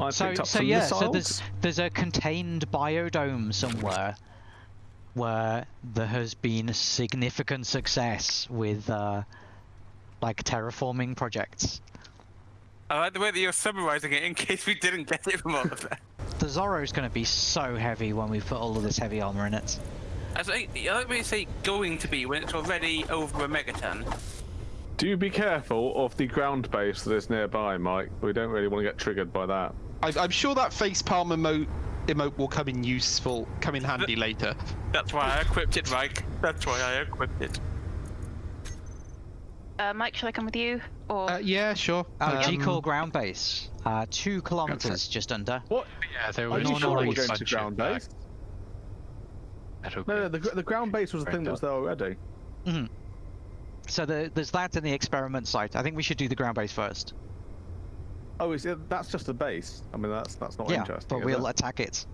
I So, picked up so some yeah, missiles. so there's there's a contained biodome somewhere where there has been significant success with uh, like terraforming projects. I like the way that you're summarizing it in case we didn't get it from all of that. The Zorro's going to be so heavy when we put all of this heavy armor in it. I like, I like when you say going to be when it's already over a megaton. Do be careful of the ground base that is nearby, Mike. We don't really want to get triggered by that. I, I'm sure that facepalm emote, emote will come in useful, come in handy later. That's why I equipped it, Mike. That's why I equipped it. Uh, Mike, shall I come with you? Or Uh, yeah, sure. G Um, Core ground base, uh, two kilometers just under. What? Yeah, there was. Are was you sure we're going to ground of, uh, base? No, no, the, the ground base was the thing that was there already. So the, there's that in the experiment site. I think we should do the ground base first. Oh, is it, that's just a base. I mean, that's that's not yeah, interesting. but we'll it? attack it.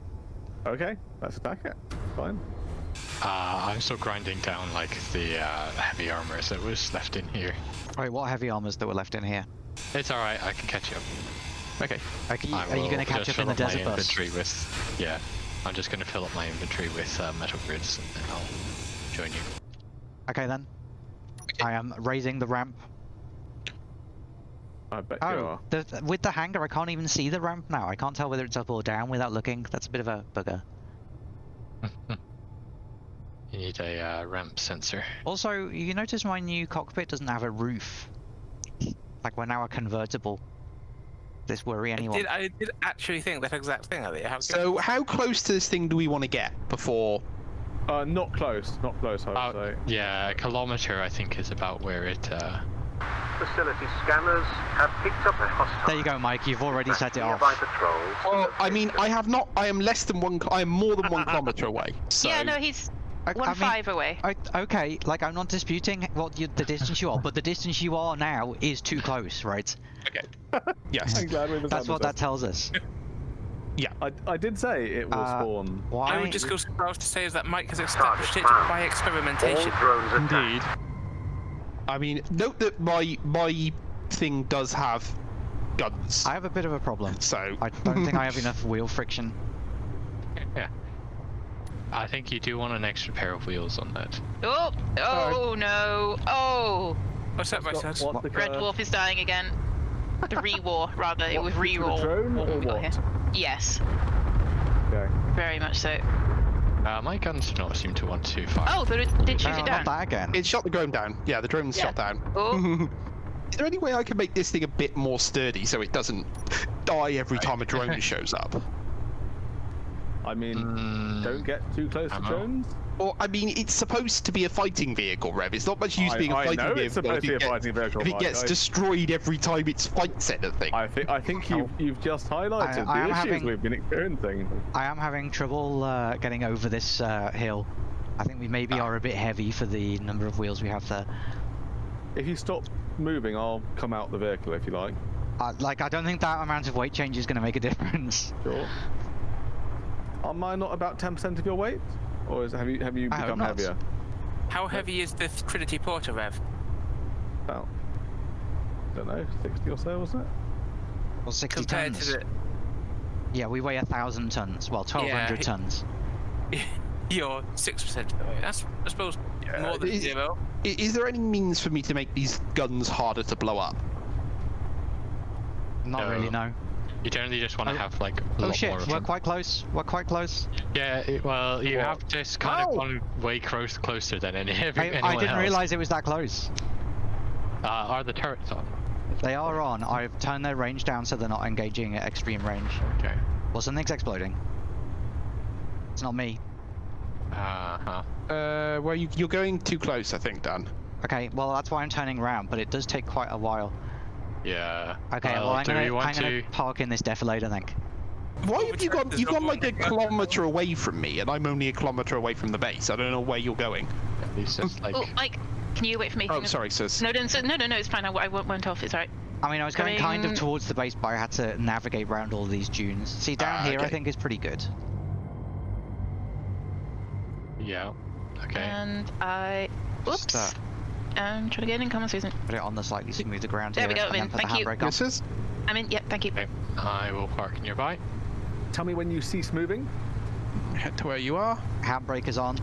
Okay, let's attack it. Fine. Uh, I'm still grinding down like the uh, heavy armors that was left in here. Wait, what heavy armors that were left in here? It's alright, I can catch up. Okay. Are you, I are you going to catch up in the fill desert my bus? inventory with, yeah, I'm just going to fill up my inventory with uh, metal grids and then I'll join you. Okay then. I am raising the ramp. I bet you Oh, are. the, with the hangar, I can't even see the ramp now. I can't tell whether it's up or down without looking. That's a bit of a bugger. You need a uh, ramp sensor. Also, you notice my new cockpit doesn't have a roof. Like we're now a convertible. This worry anyone? Did I did actually think that exact thing? Elliot. How So, how close to this thing do we want to get before? Uh, not close, not close. I would Uh, say. yeah, a kilometer I think is about where it. Uh, Facility scanners have picked up a hostile. There you go, Mike. You've already set it off. Well, I mean, I have not. I am less than one. I am more than one kilometer away. So, yeah, no, he's I- one I mean- five away. I, okay, like I'm not disputing what you, the distance you are, but the distance you are now is too close, right? Okay. yes. I'm glad we That's what that tells us. I, I did say it will Uh, spawn. Why? I would just go so far as to say is that Mike has established it found. by All experimentation. drones. Indeed. I mean, note that my my thing does have guns. I have a bit of a problem. So I don't think I have enough wheel friction. yeah. I think you do want an extra pair of wheels on that. Oh, oh no, oh! What's up, my Vice? what the Red curve? Dwarf is dying again. The re-war, rather. It was to re-roll. drone or we got what? here. Yes, Okay. very much so. Uh, my guns do not seem to want to fire. Oh, but it did shoot No, it not down. that again. it shot the drone down. Yeah, the drone's Yeah. shot down. Oh, Is there any way I can make this thing a bit more sturdy so it doesn't die every time a drone shows up? I mean, Mm, don't get too close to drones. Or I mean, it's supposed to be a fighting vehicle, Rev. It's not much use I, being a I fighting know vehicle. it's supposed to be it a gets- fighting vehicle. If it gets I- destroyed every time it fights anything. I think I think you you've just highlighted I am the issues having- we've been experiencing. I am having trouble uh, getting over this uh, hill. I think we maybe are a bit heavy for the number of wheels we have there. If you stop moving, I'll come out the vehicle if you like. Uh, like, I don't think that amount of weight change is going to make a difference. Sure. Am I not about ten percent of your weight, or is, have you have you become not. heavier? How heavy is the Trinity Porter, Rev? About I don't know, sixty or so, wasn't it? Well, 60 Compared tons. to the Yeah, we weigh a thousand tons. Well, 1,200 he- tons. You're six percent of the way. That's I suppose more than is- zero. Is there any means for me to make these guns harder to blow up? Not No. really, no. You generally just want to Oh. have like a Oh lot shit, more of we're them. quite close. We're quite close. Yeah, it, well, you What? have just kind Ow! of gone way close, closer than any every, I, I didn't else. realize it was that close. Uh, are the turrets on? They are on. I've turned their range down so they're not engaging at extreme range. Okay. Well, something's exploding. It's not me. Uh huh. Uh, well, you, you're going too close, I think, Dan. Okay, well that's why I'm turning around, but it does take quite a while. Yeah. Okay, well, well I'm do gonna, want I'm gonna park in this defilade, I think. Why have you gone? You've gone like a kilometer away from me, and I'm only a kilometer away from the base. I don't know where you're going. It's like oh, Mike, can you wait for me? Oh, sorry, sis. No, no, no, no, no, it's fine. I, I went went off. It's alright. I mean, I was going kind of towards the base, but I had to navigate around all these dunes. See, down Ah, here, I think is pretty good. yeah. Okay. And I, Oops. Just, uh, Um, try to get in. Come on, Susan. put it on the slightly smoother ground There here, we go, and then Vin, put the thank you. handbrake on. This is. I'm in. Yep, thank you. Okay. I will park nearby. Tell me when you cease moving. Head to where you are. Handbrake is on.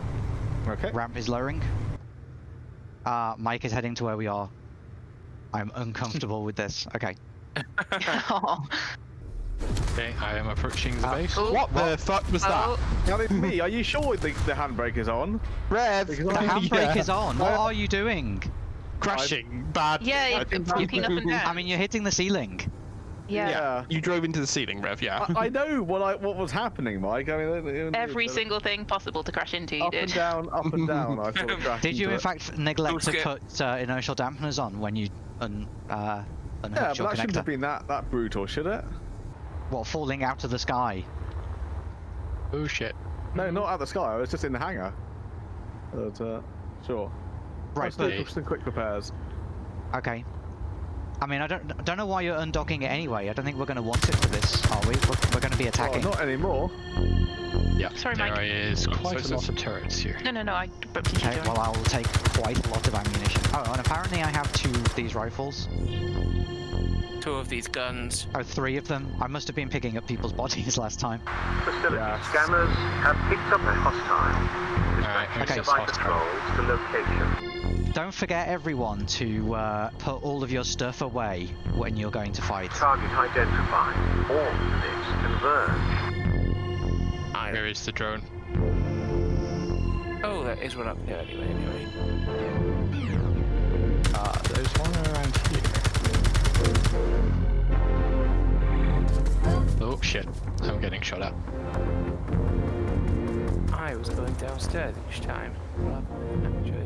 Okay. Ramp is lowering. Uh, Mike is heading to where we are. I'm uncomfortable with this. Okay. oh. Okay, I am approaching the Uh, base. Oh, What the fuck was oh, Now it's me. Are you sure the, the handbrake is on? Rev, The handbrake yeah. is on. What are you doing? crashing badly. Yeah, I you've been bumping up and down. I mean, you're hitting the ceiling. yeah. Yeah. You drove into the ceiling, Rev. Yeah. I, I know what I what was happening, Mike. I mean, it- it- Every it- single thing possible to crash into, you up did. and down, up and down. I sort of Did you, in it. fact, neglect to Don't put uh, inertial dampeners on when you un, uh, unhooked Yeah, but your that shouldn't have been that that brutal, should it? What, falling out of the sky? Oh shit. No, not out of the sky. I was just in the hangar. But, uh, sure. Right, Let's but do some quick repairs. okay. I mean, I don't I don't know why you're undocking it anyway. I don't think we're going to want it for this, are we? We're, we're going to be Well, attacking. not anymore. Yeah, Sorry, there Mike. is quite So a lot of turrets here. No, no, no, I bumped into Okay, well, I will take quite a lot of ammunition. Oh, and apparently I have two of these rifles. Two of these guns. Oh, three of them. I must have been picking up people's bodies last time. Facility Yes. scanners have picked up a hostile. Alright, here's Okay. this By patrols to location. Don't forget, everyone, to uh, put all of your stuff away when you're going to fight. Target identified. All units converge. I, Where is the drone? oh, there is one up there anyway. Anyway. Uh, there's one around here. Oh shit, I'm getting shot at. I was going downstairs each time. rather than Actually.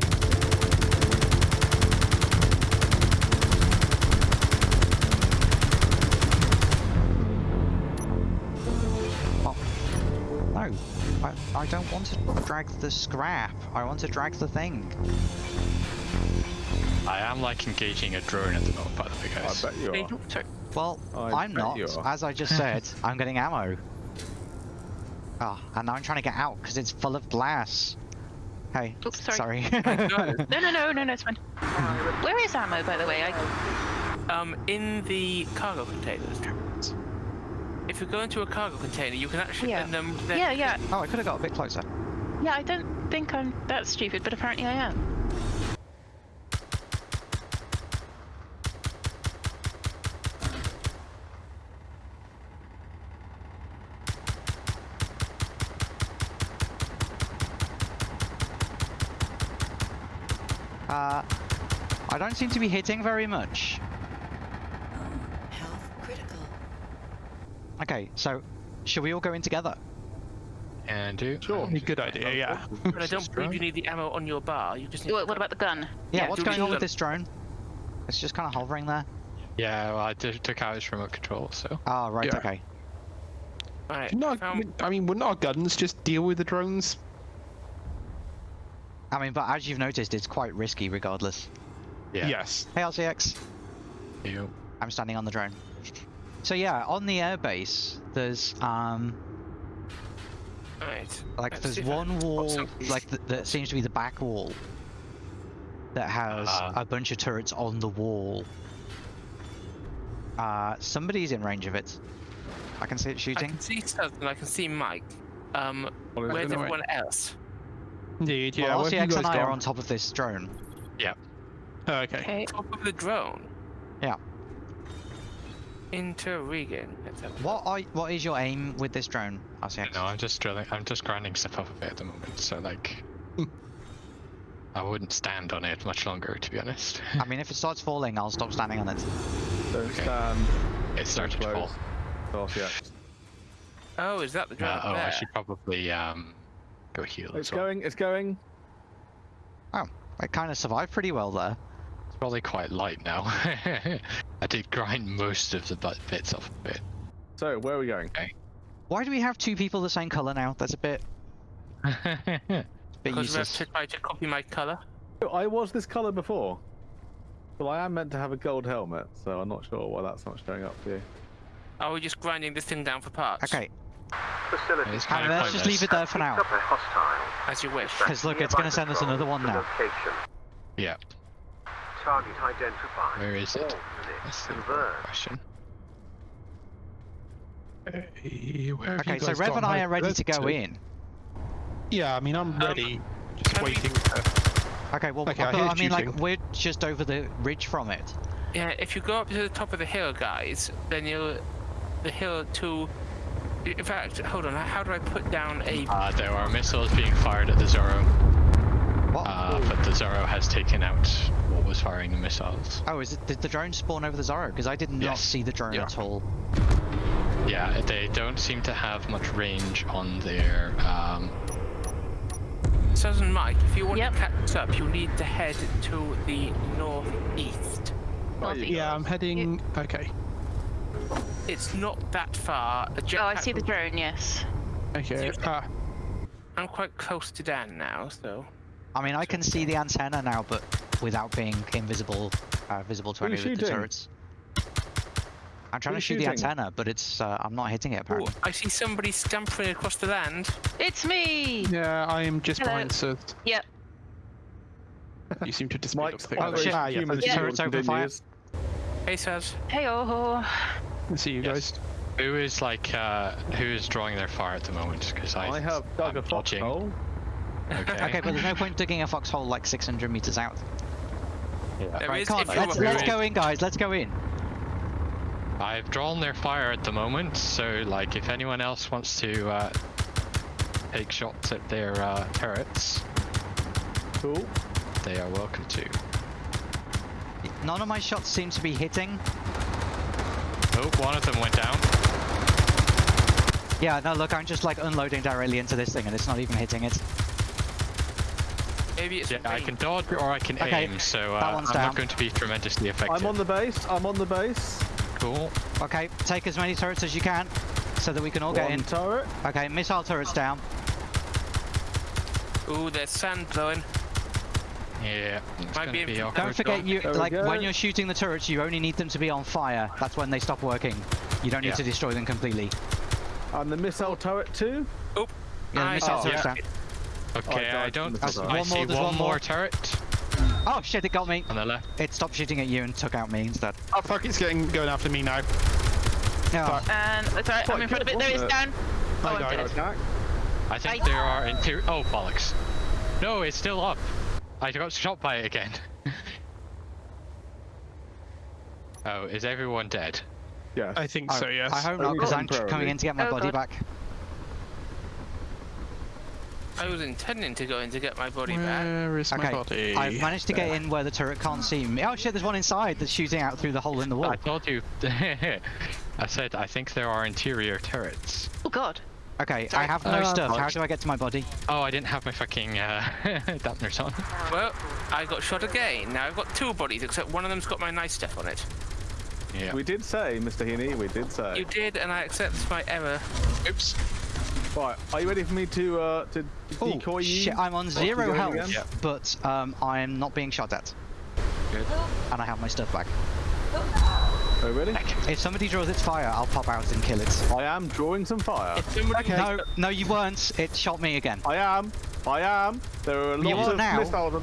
No, I, I don't want to drag the scrap. I want to drag the thing. I am like engaging a drone at the moment, by the way, guys. I guys. bet you Hey, are. sorry. Well, I I'm not. As I just said, I'm getting ammo. Ah, and now I'm trying to get out because it's full of glass. Hey, Oops, sorry. sorry. No, no, no, no, no, it's fine. Where is ammo, by the way? I... Um, in the cargo containers. If you go into a cargo container, you can actually Yeah. and, um, Yeah, yeah, oh, I could have got a bit closer. yeah. I don't think I'm that stupid, but apparently I am. Uh, I don't seem to be hitting very much. Health critical. Okay, so should we all go in together? And do. Sure. Good idea. Yeah. But I don't believe you need the ammo on your bar. You just need. What, what about the gun? Yeah, Yeah, what's going on with this drone? It's just kind of hovering there. Yeah, well, I t- took out his remote control, so. Ah, right, Yeah. okay. Right. No, found- I mean, wouldn't our guns just deal with the drones? I mean, but as you've noticed, it's quite risky regardless. Yeah. Yes. Hey, RCX. You. I'm standing on the drone. So yeah, on the airbase, there's um Right. like Let's there's see if I one can wall something. like th- that seems to be the back wall that has Ah. a bunch of turrets on the wall. Uh, somebody's in range of it. I can see it shooting. I shooting. can see something. I can see Mike. Um, where's in the way. everyone else? Indeed. Yeah. well, where have you RCX and guys I are on top of this drone. Oh, okay. Okay. Top of the drone. Yeah. Interregan. Let's have a What are what is your aim with this drone, RCX? No, I'm just drilling. I'm just grinding stuff off of it at the moment, so like. I wouldn't stand on it much longer, to be honest. I mean, if it starts falling, I'll stop standing on it. Don't Okay. stand it started to fall. close. Oh, yeah. Oh, is that the drone Uh, up oh, I should probably um go heal It's as well. going. It's going. Oh. It kind of survived pretty well there. It's probably quite light now. I did grind most of the bu- bits off of it. So where are we going? Why do we have two people the same color now? That's a bit, bit Because we have useless. to try to copy my color. I was this color before. Well, I am meant to have a gold helmet, so I'm not sure why that's not showing up for you. Are we just grinding this thing down for parts? Okay, Facility It's and kind of let's just leave it there for now. up a hostile. As you wish. Because look, it's gonna send us another one now. Location. yeah. Target identified. Where is it? That's the question. Hey, where Okay, so Rev gone? and I are ready where's to go two? in. Yeah, I mean I'm ready. Just can we- waiting. For... Okay, well, Okay, I but hear I mean, like, we're just over the ridge from it. Yeah, if you go up to the top of the hill, guys, then you'll the hill to. In fact, hold on. How do I put down a? Uh, there are missiles being fired at the Zorro, What? uh, but the Zorro has taken out what was firing the missiles. Oh, is it did the drone spawn over the Zorro? Because I did not Yes. see the drone Yeah. at all. Yeah, they don't seem to have much range on their. Um, Southern Mike, if you want Yep. to catch up, you'll need to head to the northeast. Northeast. Yeah, I'm heading. Okay. It's not that far. A Oh, I see the drone, yes. Okay. Ah, I'm quite close to Dan now, so. I mean, I can see the antenna now, but without being invisible, uh, visible to Who any of the turrets. I'm trying Who to shoot you the antenna, but it's uh, I'm not hitting it Ooh, apparently. I see somebody scampering across the land. It's me! yeah, I am just Hello. behind Sir. Yep. You seem to have disappeared. Mike's off the Oh, shit. Ah, yeah, Human thank you. Shield Turrets open fire. Hey, Saz. Hey, oh. I see you Yes. guys. who is like uh, who is drawing their fire at the moment? Because I, I have dug I'm a foxhole. Okay. Okay, but there's no point digging a foxhole like 600 meters out. Yeah. There Right, is come on, let's, let's go in, guys. Let's go in. I've drawn their fire at the moment, so like if anyone else wants to uh, take shots at their uh, turrets, Cool. they are welcome to. None of my shots seem to be hitting. Oh, one of them went down. Yeah, no, look, I'm just like unloading directly into this thing, and it's not even hitting it. Maybe it's Yeah, I can dodge or I can Okay, aim, so uh, I'm down. not going to be tremendously effective. I'm on the base. I'm on the base. Cool. Okay, take as many turrets as you can, so that we can all get One in. turret. Okay, missile turrets down. Ooh, there's sand blowing. Yeah, it's Might gonna be be awkward. Don't forget, you there like when you're shooting the turrets, you only need them to be on fire. That's when they stop working. You don't need Yeah. to destroy them completely. And the missile turret too. Yeah, the missile oh, turrets yeah. down. Okay, Oh, I don't. that's I one see more, there's one one more more. turret Oh shit! It got me. on the left. It stopped shooting at you and took out me instead. Oh fuck! It's getting going after me now. Oh, And, um, it's alright, I'm in front of it. There it's down. Oh, I I'm dead. Attack. I think I- there are interior. Oh bollocks! No, it's still up. I got shot by it again. oh, is everyone dead? Yeah. I think Oh, so. Yes. I hope not, because I'm them coming in to get my Oh, body God. back. I was intending to go in to get my body back. Where is my body? I've managed to get in where the turret can't see me. Oh shit! There's one inside that's shooting out through the hole in the wall. I told you. I said I think there are interior turrets. Oh, God. Okay, I have no Uh, stuff. How do I get to my body? Oh, I didn't have my fucking uh, dampeners on. Well, I got shot again. Now I've got two bodies, except one of them's got my nice stuff on it. Yeah. We did say, Mr. Heaney, we did say. You did, and I accept my error. Oops. Right, are you ready for me to uh to Oh decoy you? shit! I'm on zero health. Yeah. but um, I'm not being shot at, Good. and I have my stuff back. Oh really? If somebody draws its fire, I'll pop out and kill it. I am drawing some fire. If somebody No, no, you weren't. It shot me again. I am. I am. There are You lots are of now. missiles.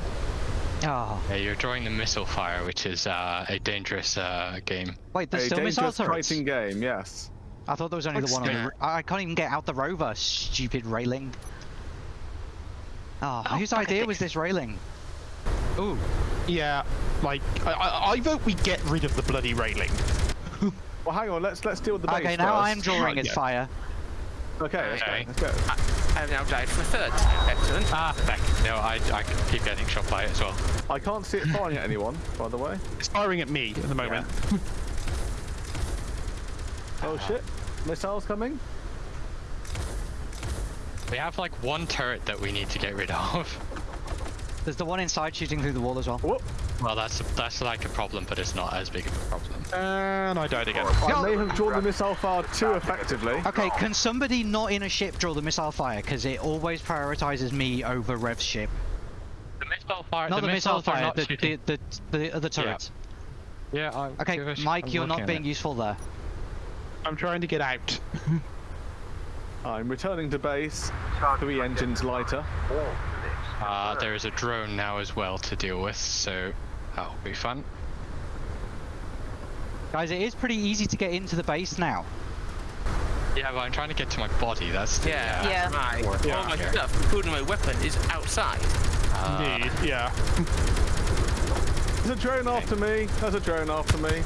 Oh, Yeah, you're drawing the missile fire, which is uh, a dangerous uh, game. wait, there's A still missile dangerous turrets. fighting game. Yes. I thought there was only the one on the. Yeah. r- I can't even get out the rover. Stupid railing. Oh, whose idea was this railing? Ooh, Yeah. Like I, I, I vote we get rid of the bloody railing. Well, hang on. Let's let's deal with the base okay. Now first. I'm drawing Right, its fire. Okay. Let's Okay. go. Let's go. I've now died for a third time. Excellent. Ah, heck. No, I, I keep getting shot by it as well. I can't see it firing at anyone, by the way. It's firing at me at the moment. Oh shit! Missiles coming. We have like one turret that we need to get rid of. There's the one inside shooting through the wall as well. Whoop! Well, that's that's like a problem, but it's not as big of a problem. And I died again. I may have drawn the missile fire too effectively. Okay, can somebody not in a ship draw the missile fire? Because it always prioritizes me over Rev's ship. The missile fire. Not the, missile missiles fire, not the, the, the, the other turrets. Yeah. I, Okay, give a sh- Mike, I'm you're not being it. useful there. I'm trying to get out. I'm returning to base. Target Three engines lighter. All units. Uh, there is a drone now as well to deal with, so that'll be fun. Guys, it is pretty easy to get into the base now. Yeah, but I'm trying to get to my body. That's the, Yeah, uh, Yeah. my, Yeah. all my stuff, including my weapon, is outside. Indeed. Yeah. There's a drone after me. There's a drone after me.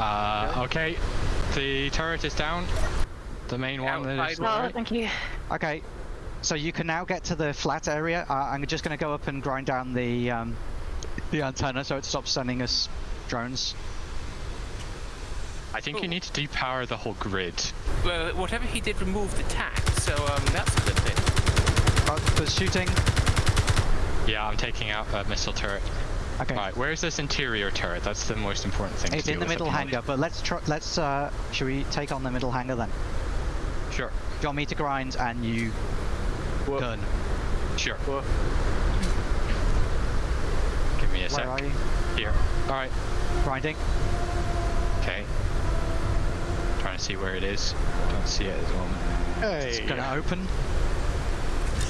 Uh, okay. The turret is down. The main one that is. Oh, thank you. Okay, so you can now get to the flat area. Uh, I'm just going to go up and grind down the um, the antenna so it stops sending us drones. I think you need to depower the whole grid. Well, whatever he did removed the tack, so um, that's a good thing. Oh, there's shooting. Yeah, I'm taking out a missile turret. Okay, Right, where's this interior turret? That's the most important thing. to it's in the middle hangar. But let's try. Let's. Uh, should we take on the middle hangar then? Sure, Do you want me to grind and you Whoop, gun? sure. whoop. Give me a Where sec. are you? Here. Alright. Grinding. Okay. Trying to see where it is. Don't see it at the moment. Hey. It's gonna open.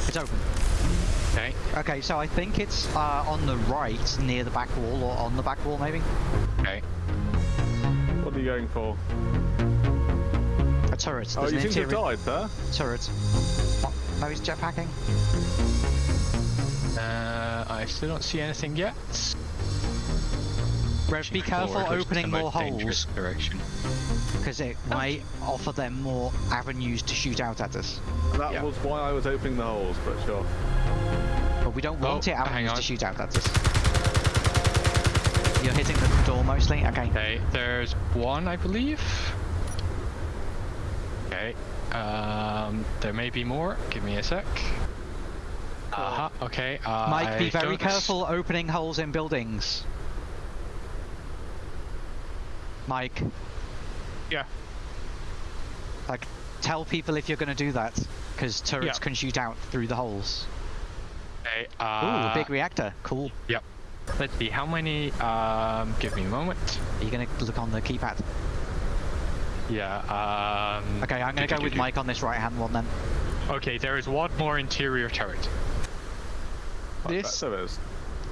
It's open. Okay. Okay, so I think it's uh, on the right, near the back wall, or on the back wall maybe. Okay. What are you going for? A turret. Oh, you an seem to have died, sir. turret. What? No, he's jetpacking. Uh, I still don't see anything yet. Rev, be careful Forward, which is opening the more most dangerous holes, Direction. because it might offer them more avenues to shoot out at us. That Yeah. was why I was opening the holes, but sure. But we don't want Oh, it hang avenues to on. shoot out at us. You're hitting the door mostly? Okay. Okay, there's one, I believe. Okay. Um, there may be more. Give me a sec. Uh-huh. Okay. Uh, Mike, be I very don't careful opening holes in buildings. Mike, Yeah. like, tell people if you're going to do that, because turrets Yeah. can shoot out through the holes. Okay. Ooh, Uh, a big reactor. Cool. Yep. Let's see. How many? Um, give me a moment. Are you going to look on the keypad? Yeah. Um. Okay, I'm going to go with. Mike on this right-hand one then. Okay, there is one more interior turret. This There is.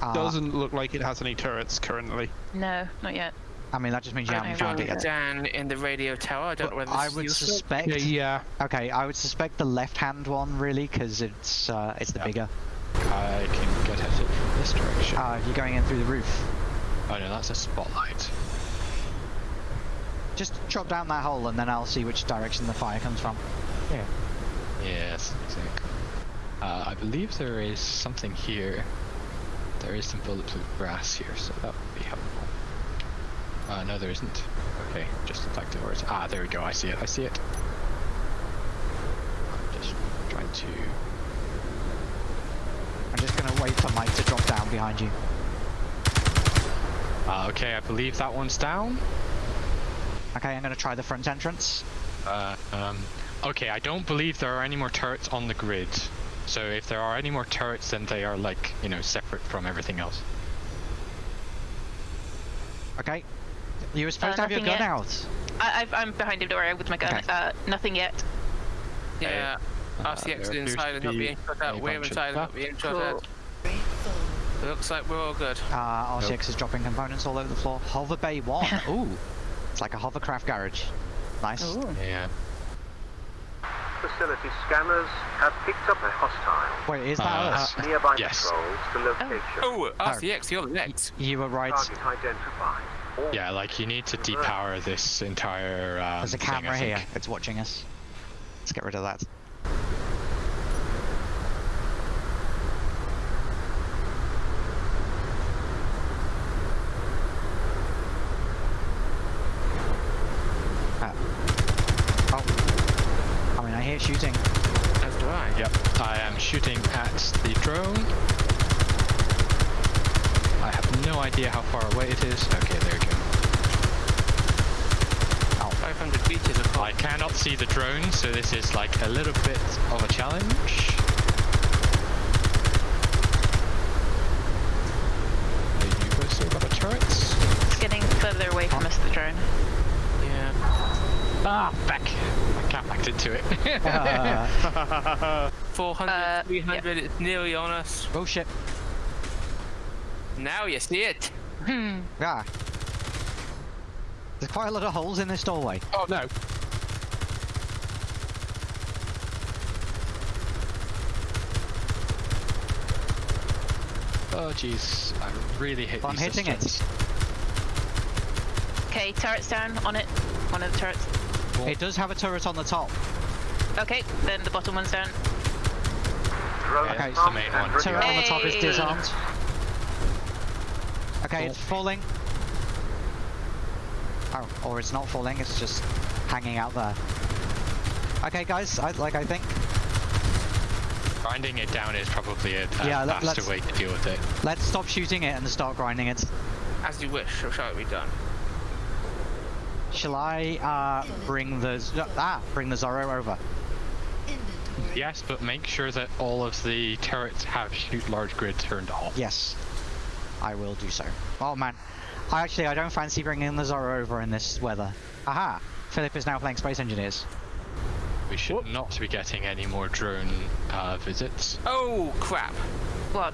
Uh, doesn't look like it has any turrets currently. No, not yet. I mean, that just means you I haven't found it yet. down in the radio tower. I don't know whether this I would useful. suspect. Yeah, yeah. Okay, I would suspect the left-hand one really, because it's uh, it's the Yeah. bigger. I can get at it from this direction. Uh, you're going in through the roof. oh no, that's a spotlight. Just chop down that hole, and then I'll see which direction the fire comes from. Yeah. Yes, exactly. Uh, I believe there is something here. There is some bulletproof brass here, so that would be helpful. Uh, no, there isn't. Okay, just attack the doors. Ah, there we go. I see it. I see it. I'm just trying to. I'm gonna wait for Mike to drop down behind you. Uh, okay, I believe that one's down. Okay, I'm gonna try the front entrance. Uh, um, okay, I don't believe there are any more turrets on the grid. So if there are any more turrets, then they are like, you know, separate from everything else. Okay. You were supposed to have your gun yet. out. I, I've, I'm behind Dora with my gun. Okay. Uh, nothing yet. Yeah. Uh, RCX there is appears inside and not being shot at. We're bunch of inside and not being shot Cool. at. Looks like we're all good. Uh, RCX is dropping components all over the floor. Hover Bay 1. Ooh. It's like a hovercraft garage. Nice. Ooh. Yeah. Facility scanners have picked up a hostile. Wait, is that Uh, us? Nearby Yes. patrols to location. Oh, RCX, you're next. You were right. Target identified. All Yeah, like you need to depower this entire. Um, There's a thing, camera here. think. It's watching us. Let's get rid of that. Uh, oh. I mean, I hear shooting. As do I. Yep. I am shooting at the drone. I have no idea how far away it is. Okay, there you go. 500 meters of I cannot see the drone, so this is like a little bit of a challenge. Are you guys still got a turret? It's getting further away from us, the drone. Yeah. Ah, back. I can't back into it. Uh, 400, Uh, 300, it's nearly on us. oh shit. Now you see it. Hmm. Ah. There's quite a lot of holes in this doorway. Oh no. Oh jeez, I really hate I'm these hitting it. Okay, turret's down on it. One of the turrets. It does have a turret on the top. Okay, then the bottom one's down. Drone Okay, it's the main one. ready Turret on the top is disarmed. Okay, it's falling. Oh, or it's not falling, it's just hanging out there. Okay, guys, I, like I think. Grinding it down is probably a, a Yeah, let- faster way to deal with it. Let's stop shooting it and start grinding it. As you wish, or shall it be done? Shall I uh, bring the Z- ah bring the Zorro over? Yes, but make sure that all of the turrets have shoot large grid turned off. Yes, I will do so. Oh man, I actually I don't fancy bringing the Zorro over in this weather. Aha! Philip is now playing Space Engineers. We should Whoop. not be getting any more drone uh, visits. Oh crap! What?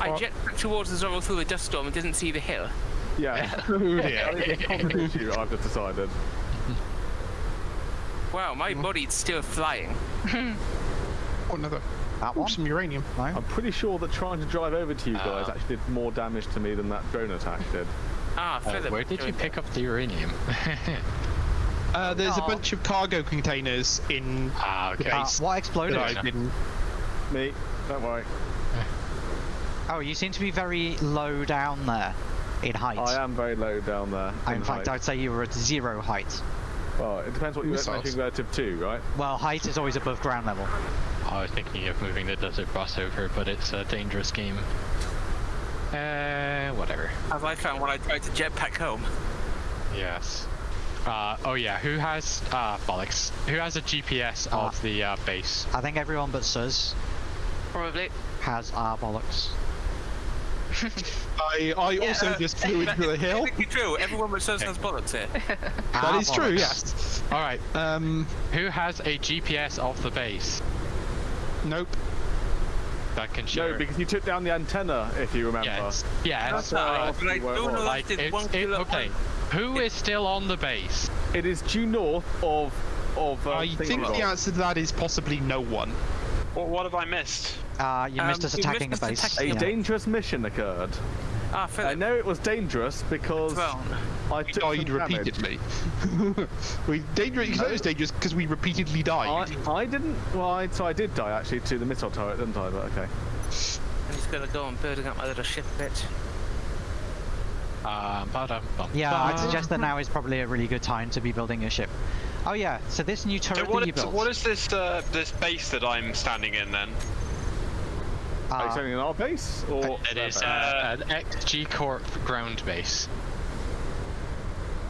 I What? jetpacked towards the Zorro through the dust storm and didn't see the hill. Yeah. Oh dear. It's a common issue, I've just decided. Wow, my body's still flying. Oh, another. That Ooh, one? some uranium. No. I'm pretty sure that trying to drive over to you guys Ah. actually did more damage to me than that drone attack did. Ah, Uh, Philip. where did you pick up the uranium? Uh, there's a bunch of cargo containers in ah, okay. Uh, what exploded? I didn't. Me, don't worry. Oh, you seem to be very low down there in height. I am very low down there. In fact, height. I'd say you were at zero height. Well, it depends what you're Missiles. measuring relative to, right? Well, height is always above ground level. I was thinking of moving the desert bus over, but it's a dangerous game. Uh, whatever. As I found when I tried to jetpack home. Yes. Uh, oh yeah, who has, uh, bollocks. Who has a GPS of the, uh, base? I think everyone but Suz Probably. has our bollocks. I, I also uh, just flew into the hill. Technically true, everyone but Sus has bullets here. That Our is true, bollocks. yes. Alright, Um, who has a GPS of the base nope. that can show? No, because you took down the antenna, if you remember. Yes, yes. That's No, right. but I don't know was. Like, it's, one it, kilo- okay. Who is still on the base? It is due north of of. Uh, I think the answer to that is possibly no one. What, what have I missed? Uh, you missed Um, us attacking missed a us base. attacking A yeah. dangerous mission occurred. Ah, I know it was dangerous because Throne. I We took died repeatedly. we dangerous. It's not as dangerous because we repeatedly died. I, I didn't. Well, I, so I did die actually to the missile turret, didn't I? But okay. I'm just gonna go on building up my little ship a bit. Um, ba-dum, bum, Yeah, I'd suggest that now is probably a really good time to be building your ship. Oh yeah, so this new turret So that you built. what is this uh, this base that I'm standing in then? Are you uh, standing in our base or? It is uh, an XG Corp ground base,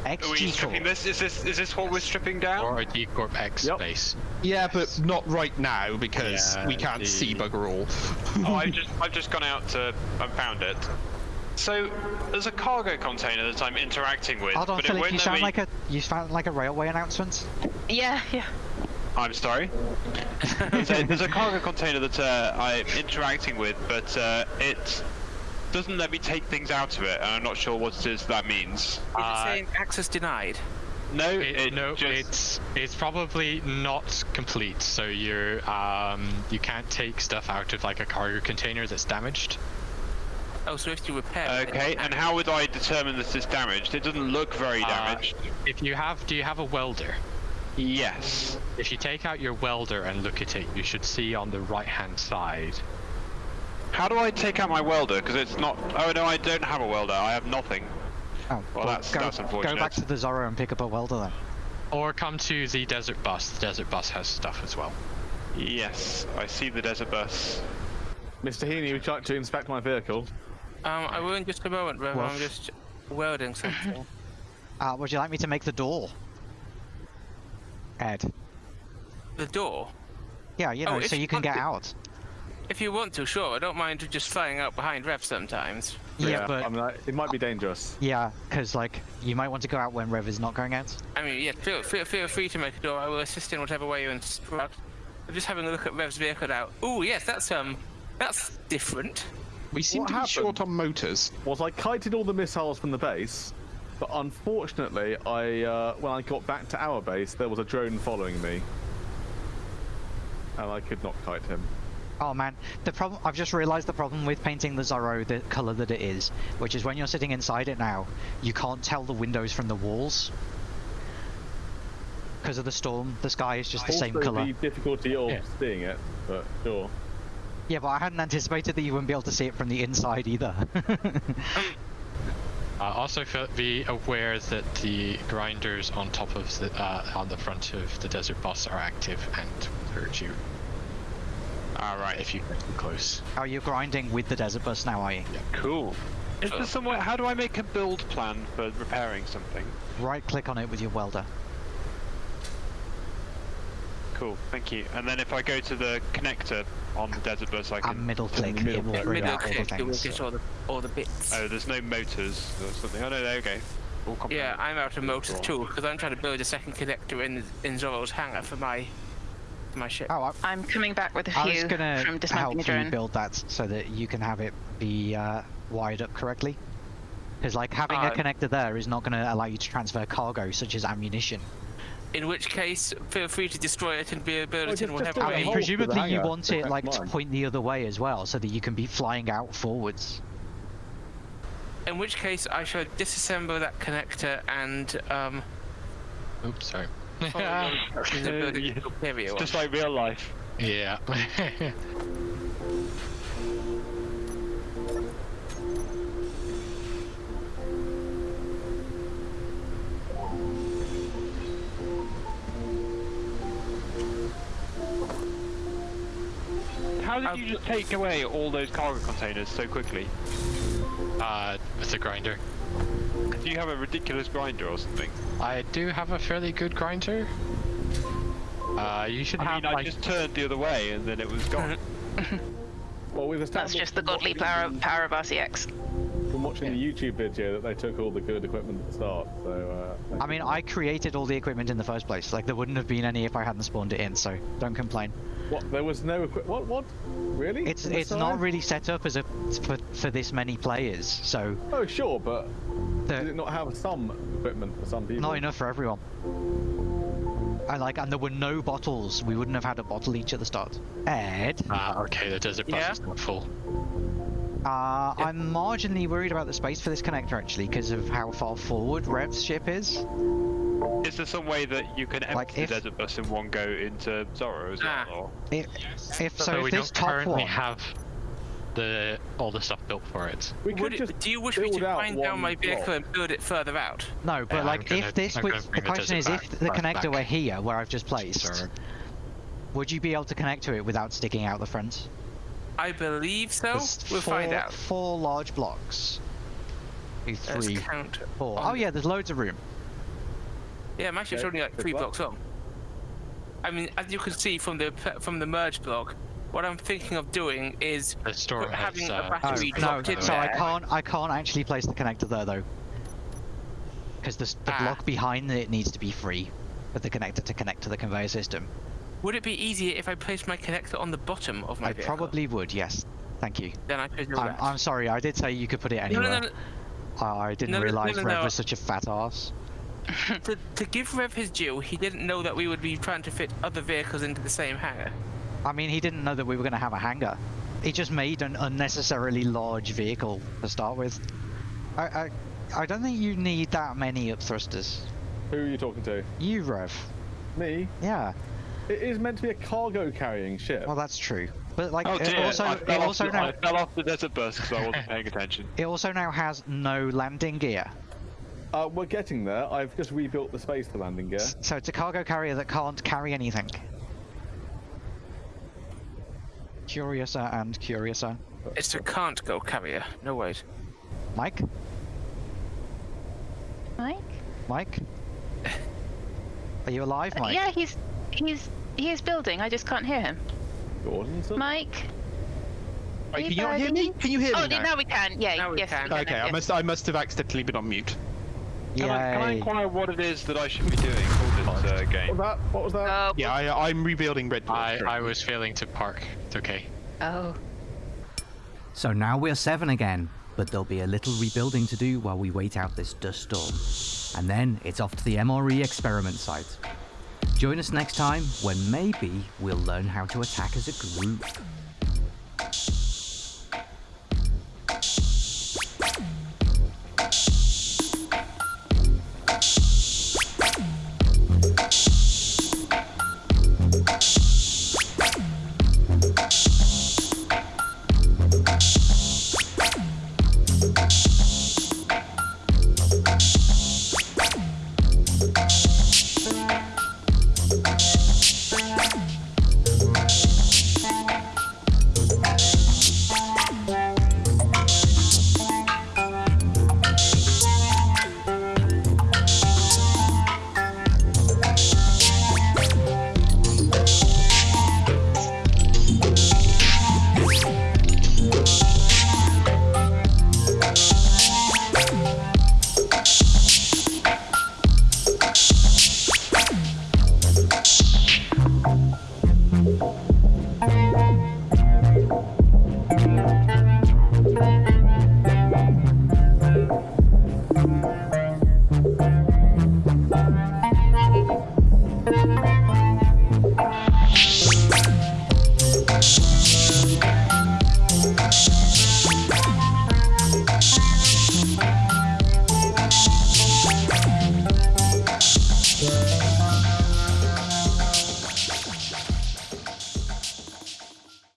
Are we XG stripping core. this? Is this is this what we're stripping down? or a G Corp X Yep. base. yeah, but not right now because Yeah, we can't the- see bugger all. oh, I've just I've just gone out to and found it. So there's a cargo container that I'm interacting with, Hold on, but it Philip, won't you sound me. like a you sound like a railway announcement. Yeah, yeah. I'm sorry. So there's a cargo container that uh, I'm interacting with, but uh, it doesn't let me take things out of it, and I'm not sure what it is that means. Is Uh, it saying access denied? No, It, it no, just, it's it's probably not complete. So you're um you can't take stuff out of like a cargo container that's damaged. Oh, so if you repair it. Okay, and how would I determine that it's damaged? It doesn't look very Uh, damaged. If you have, do you have a welder? Yes. If you take out your welder and look at it, you should see on the right hand side. How do I take out my welder? Because it's not. Oh no, I don't have a welder. I have nothing. Oh, Well, that's- go, that's Go back to the Zorro and pick up a welder then. Or come to the desert bus. The desert bus has stuff as well. Yes, I see the desert bus. Mr. Heaney, would you like to inspect my vehicle? Um, I will in just a moment, Rev. I'm just welding something. Uh, would you like me to make the door? Ed. the door. Yeah, you Oh, know, if so you you can get to- out. If you want to, sure. I don't mind just flying out behind Rev sometimes. Yeah, but I mean, I, it might be dangerous. yeah, because like you might want to go out when Rev is not going out. I mean, yeah, feel, feel, feel free to make a door. I will assist in whatever way you instruct. I'm just having a look at Rev's vehicle now. Oh, yes, that's um, that's different. We seem What to be short happened? on motors. Was I kited all the missiles from the base, But unfortunately, I uh, when I got back to our base, there was a drone following me, and I could not kite him. Oh man, the problem. I've just realised the problem with painting the Zorro the colour that it is, which is when you're sitting inside it now, you can't tell the windows from the walls. Because of the storm, the sky is just the same also, colour. the difficulty of Yeah. seeing it, but sure. Yeah, but I hadn't anticipated that you wouldn't be able to see it from the inside either. Uh, also be aware that the grinders on top of the uh, on the front of the desert bus are active and hurt you Alright, if you get too close. oh, you're grinding with the desert bus now, are you? Yeah. Cool. Is there some way, how do I make a build plan for repairing something? Right click on it with your welder. Cool, thank you. And then if I go to the connector on the desert bus, I And can. middle click, middle it will click, bring Middle out all the click, it will things. get all the all the bits. Oh, there's no motors or something. Oh no, there we go. Yeah. I'm out of motors too because I'm trying to build a second connector in in Zorro's hangar for my for my ship. Oh, I, I'm coming back with a I was few gonna from help dismounting a you drone. build that so that you can have it be uh, wired up correctly. Because like having a Uh, connector there is not going to allow you to transfer cargo such as ammunition. In which case, feel free to destroy it and be build Well, in just- just whatever do I a way. mean, hole for the presumably you want it like to point the other way as well, so that you can be flying out forwards. In which case, I shall disassemble that connector and um, Oops, sorry. follow your instructions and build it Yeah. It's just like real life. yeah. How did I'll- you just take away all those cargo containers so quickly? uh, with the grinder. Do you have a ridiculous grinder or something? I do have a fairly good grinder. Uh, you should I have mean, I like just turned the other way and then it was gone. Well, we've That's just the godly power, the- power of RCX. From watching the YouTube video that they took all the good equipment at the start. So. Uh, I mean, I created all the equipment in the first place. Like, there wouldn't have been any if I hadn't spawned it in, so don't complain. What? There was no equipment. What? What? Really? It's On the it's not really set up as a for, for this many players, so Oh, sure, but did it not have some equipment for some people? not enough for everyone. I like, and there were no bottles. We wouldn't have had a bottle each at the start. Ed, Ah, okay, the desert bus Yeah? is not full. uh, I'm marginally worried about the space for this connector actually, because of how far forward Rev's ship is. Is there some way that you can empty Like, if- the desert bus in one go into Zorro as well? Ah. Or? If, if so, So if we this don't top currently one, have the all the stuff built for it. We could it, just do you wish me build to out wind down my vehicle block. and build it further out? no, but Yeah, like gonna- if this I'm was the question is desert if the connector back. were here where I've just placed, So, would you be able to connect to it without sticking out the front? I believe so. There's We'll four, find out. Four large blocks. Two, three, count. four. Oh yeah, there's loads of room. Yeah, my ship's Okay, only like three blocks long. I mean, as you can see from the from the merge block, what I'm thinking of doing is the store Put- has having a uh, battery Oh, Battery no, dropped in so I can't I can't actually place the connector there though. Because the, the Ah. block behind it needs to be free for the connector to connect to the conveyor system. Would it be easier if I placed my connector on the bottom of my I vehicle? probably would, yes. Thank you. Then I could I'm. I'm sorry, I did say you could put it anywhere. no, no, I I didn't No, no, no, realise no, Rev no. was such a fat ass. No. to, to give Rev his due, he didn't know that we would be trying to fit other vehicles into the same hangar. I mean, he didn't know that we were going to have a hangar. He just made an unnecessarily large vehicle to start with. I, I, I don't think you need that many up thrusters. Who are you talking to? You, Rev. Me? Yeah. It is meant to be a cargo carrying ship. Well, that's true. But like, Oh it dear! also, I, it fell off also the, now, I fell off the desert bus because I wasn't paying attention. it also now has no landing gear. Uh, we're getting there. I've just rebuilt the space for landing gear. So it's a cargo carrier that can't carry anything. Curiouser and curiouser. It's a can't go carrier. No wait. Mike? Mike? Mike? Are you alive, Uh, Mike? Yeah, he's he's he is building. I just can't hear him. Gordon, so- Mike? Wait, can you not hear me? Can you hear Oh, me now? now? we can. Yeah, Now we yes. can. We Okay, now, I must I must have accidentally been on mute. Can, I, can I inquire what it is that I should be doing for this uh, game? What was that? What was that? Uh, yeah, I, am rebuilding Red I, I was failing to park. It's okay. Oh. So now we're seven again, but there'll be a little rebuilding to do while we wait out this dust storm. And then it's off to the MRE experiment site. Join us next time when maybe we'll learn how to attack as a group.